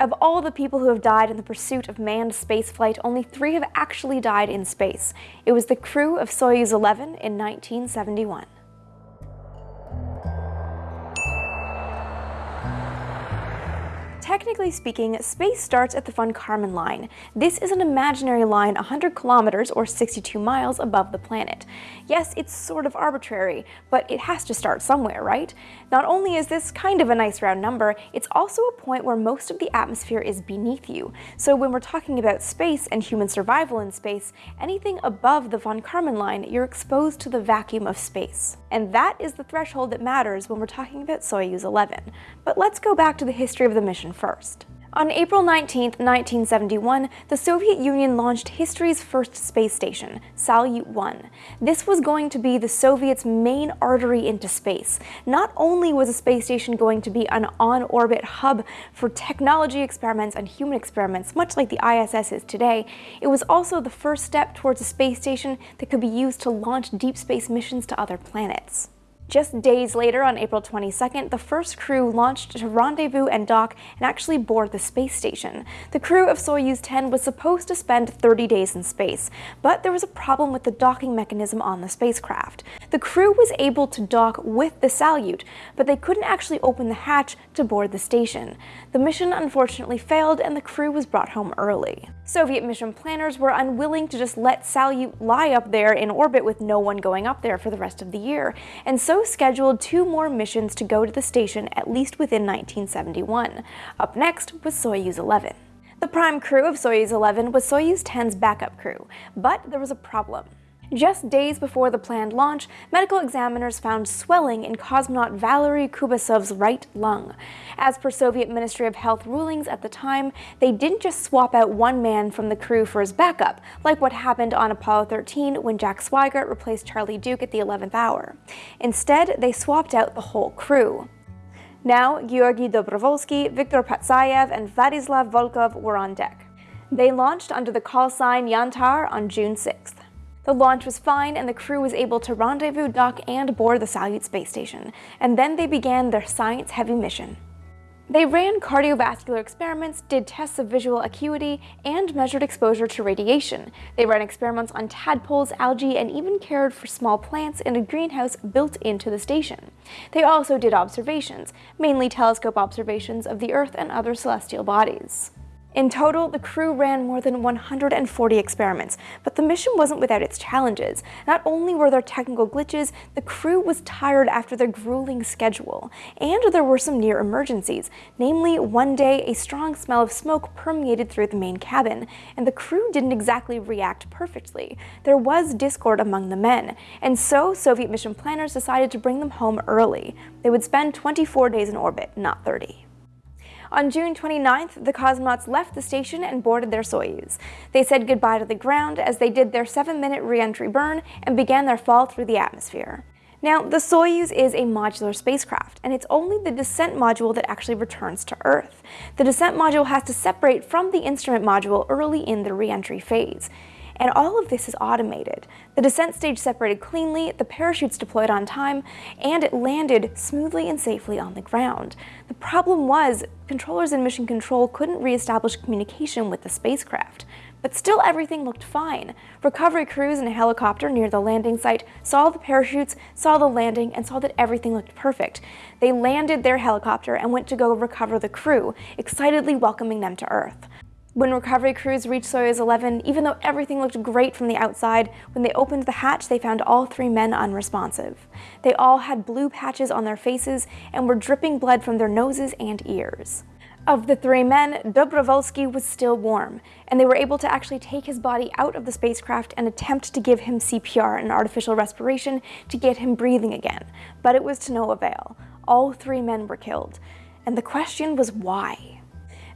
Of all the people who have died in the pursuit of manned spaceflight, only three have actually died in space. It was the crew of Soyuz 11 in 1971. Technically speaking, space starts at the von Karman line. This is an imaginary line 100 kilometers or 62 miles above the planet. Yes, it's sort of arbitrary, but it has to start somewhere, right? Not only is this kind of a nice round number, it's also a point where most of the atmosphere is beneath you. So when we're talking about space and human survival in space, anything above the von Karman line, you're exposed to the vacuum of space. And that is the threshold that matters when we're talking about Soyuz 11. But let's go back to the history of the mission first. On April 19, 1971, the Soviet Union launched history's first space station, Salyut-1. This was going to be the Soviets' main artery into space. Not only was a space station going to be an on-orbit hub for technology experiments and human experiments, much like the ISS is today, it was also the first step towards a space station that could be used to launch deep space missions to other planets. Just days later, on April 22nd, the first crew launched to rendezvous and dock and actually board the space station. The crew of Soyuz 10 was supposed to spend 30 days in space, but there was a problem with the docking mechanism on the spacecraft. The crew was able to dock with the Salyut, but they couldn't actually open the hatch to board the station. The mission unfortunately failed and the crew was brought home early. Soviet mission planners were unwilling to just let Salyut lie up there in orbit with no one going up there for the rest of the year, and so scheduled two more missions to go to the station at least within 1971. Up next was Soyuz 11. The prime crew of Soyuz 11 was Soyuz 10's backup crew, but there was a problem. Just days before the planned launch, medical examiners found swelling in cosmonaut Valery Kubasov's right lung. As per Soviet Ministry of Health rulings at the time, they didn't just swap out one man from the crew for his backup, like what happened on Apollo 13 when Jack Swigert replaced Charlie Duke at the 11th hour. Instead, they swapped out the whole crew. Now, Georgy Dobrovolsky, Viktor Patsayev, and Vladislav Volkov were on deck. They launched under the call sign Yantar on June 6th. The launch was fine and the crew was able to rendezvous, dock, and board the Salyut space station, and then they began their science-heavy mission. They ran cardiovascular experiments, did tests of visual acuity, and measured exposure to radiation. They ran experiments on tadpoles, algae, and even cared for small plants in a greenhouse built into the station. They also did observations, mainly telescope observations of the Earth and other celestial bodies. In total, the crew ran more than 140 experiments, but the mission wasn't without its challenges. Not only were there technical glitches, the crew was tired after their grueling schedule, and there were some near emergencies. Namely, one day a strong smell of smoke permeated through the main cabin, and the crew didn't exactly react perfectly. There was discord among the men, and so Soviet mission planners decided to bring them home early. They would spend 24 days in orbit, not 30. On June 29th, the cosmonauts left the station and boarded their Soyuz. They said goodbye to the ground as they did their 7-minute re-entry burn and began their fall through the atmosphere. Now, the Soyuz is a modular spacecraft, and it's only the descent module that actually returns to Earth. The descent module has to separate from the instrument module early in the re-entry phase and all of this is automated. The descent stage separated cleanly, the parachutes deployed on time, and it landed smoothly and safely on the ground. The problem was, controllers in mission control couldn't re-establish communication with the spacecraft. But still everything looked fine. Recovery crews in a helicopter near the landing site saw the parachutes, saw the landing, and saw that everything looked perfect. They landed their helicopter and went to go recover the crew, excitedly welcoming them to Earth. When recovery crews reached Soyuz 11, even though everything looked great from the outside, when they opened the hatch they found all three men unresponsive. They all had blue patches on their faces and were dripping blood from their noses and ears. Of the three men, Dobrovolsky was still warm, and they were able to actually take his body out of the spacecraft and attempt to give him CPR, an artificial respiration, to get him breathing again. But it was to no avail. All three men were killed. And the question was why?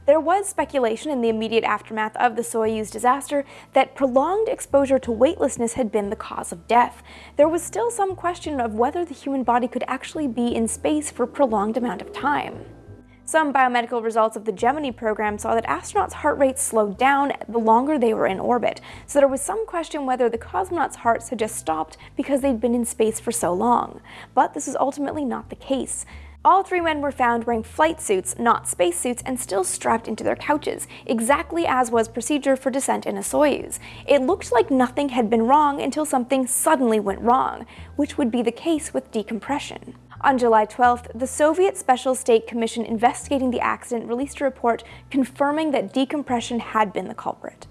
There was speculation in the immediate aftermath of the Soyuz disaster that prolonged exposure to weightlessness had been the cause of death. There was still some question of whether the human body could actually be in space for a prolonged amount of time. Some biomedical results of the Gemini program saw that astronauts' heart rates slowed down the longer they were in orbit, so there was some question whether the cosmonauts' hearts had just stopped because they'd been in space for so long. But this is ultimately not the case. All three men were found wearing flight suits, not spacesuits, and still strapped into their couches, exactly as was procedure for descent in a Soyuz. It looked like nothing had been wrong until something suddenly went wrong, which would be the case with decompression. On July 12th, the Soviet Special State Commission investigating the accident released a report confirming that decompression had been the culprit.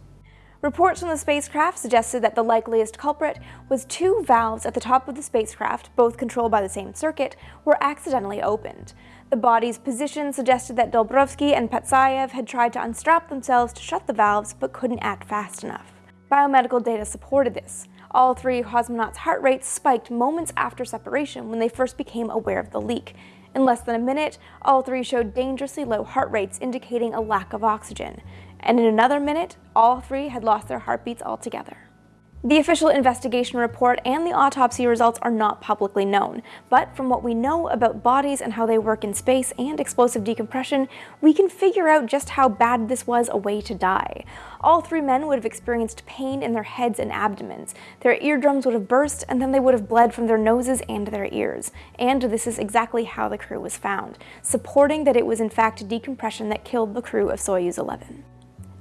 Reports from the spacecraft suggested that the likeliest culprit was two valves at the top of the spacecraft, both controlled by the same circuit, were accidentally opened. The body's position suggested that Dobrovsky and Patsayev had tried to unstrap themselves to shut the valves but couldn't act fast enough. Biomedical data supported this. All three cosmonauts' heart rates spiked moments after separation when they first became aware of the leak. In less than a minute, all three showed dangerously low heart rates indicating a lack of oxygen and in another minute, all three had lost their heartbeats altogether. The official investigation report and the autopsy results are not publicly known, but from what we know about bodies and how they work in space and explosive decompression, we can figure out just how bad this was a way to die. All three men would have experienced pain in their heads and abdomens. Their eardrums would have burst, and then they would have bled from their noses and their ears. And this is exactly how the crew was found, supporting that it was in fact decompression that killed the crew of Soyuz 11.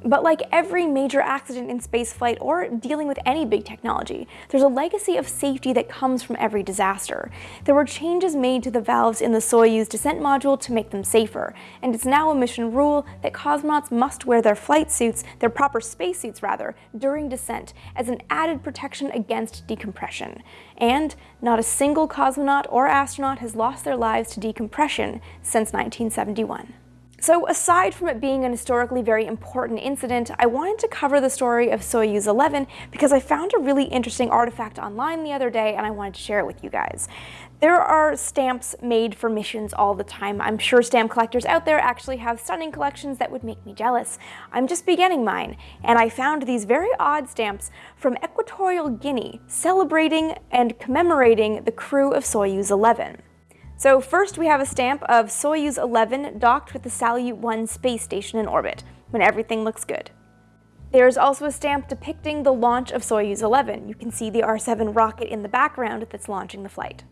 But like every major accident in spaceflight or dealing with any big technology, there's a legacy of safety that comes from every disaster. There were changes made to the valves in the Soyuz descent module to make them safer, and it's now a mission rule that cosmonauts must wear their flight suits, their proper spacesuits rather, during descent as an added protection against decompression. And not a single cosmonaut or astronaut has lost their lives to decompression since 1971. So aside from it being an historically very important incident, I wanted to cover the story of Soyuz 11 because I found a really interesting artifact online the other day and I wanted to share it with you guys. There are stamps made for missions all the time. I'm sure stamp collectors out there actually have stunning collections that would make me jealous. I'm just beginning mine, and I found these very odd stamps from Equatorial Guinea celebrating and commemorating the crew of Soyuz 11. So first we have a stamp of Soyuz 11 docked with the Salyut 1 space station in orbit, when everything looks good. There's also a stamp depicting the launch of Soyuz 11. You can see the R-7 rocket in the background that's launching the flight.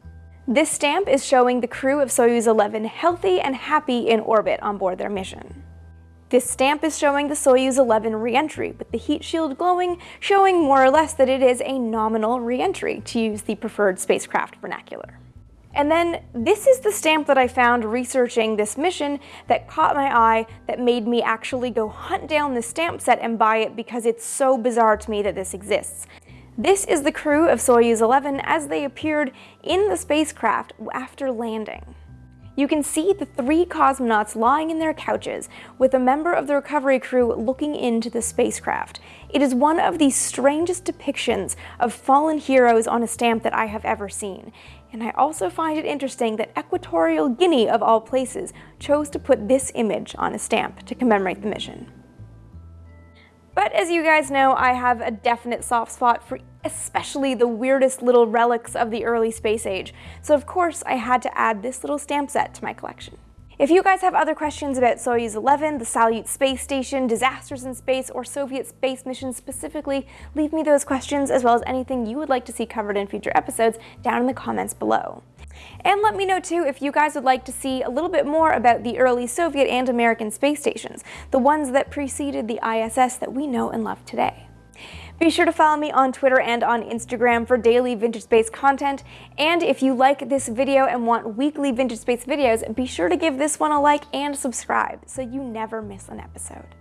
This stamp is showing the crew of Soyuz 11 healthy and happy in orbit on board their mission. This stamp is showing the Soyuz 11 reentry, with the heat shield glowing, showing more or less that it is a nominal reentry, to use the preferred spacecraft vernacular. And then this is the stamp that I found researching this mission that caught my eye that made me actually go hunt down the stamp set and buy it because it's so bizarre to me that this exists. This is the crew of Soyuz 11 as they appeared in the spacecraft after landing. You can see the three cosmonauts lying in their couches with a member of the recovery crew looking into the spacecraft. It is one of the strangest depictions of fallen heroes on a stamp that I have ever seen. And I also find it interesting that Equatorial Guinea, of all places, chose to put this image on a stamp to commemorate the mission. But as you guys know, I have a definite soft spot for especially the weirdest little relics of the early space age, so of course I had to add this little stamp set to my collection. If you guys have other questions about Soyuz 11, the Salyut space station, disasters in space, or Soviet space missions specifically, leave me those questions as well as anything you would like to see covered in future episodes down in the comments below. And let me know too if you guys would like to see a little bit more about the early Soviet and American space stations, the ones that preceded the ISS that we know and love today. Be sure to follow me on Twitter and on Instagram for daily Vintage Space content. And if you like this video and want weekly Vintage Space videos, be sure to give this one a like and subscribe so you never miss an episode.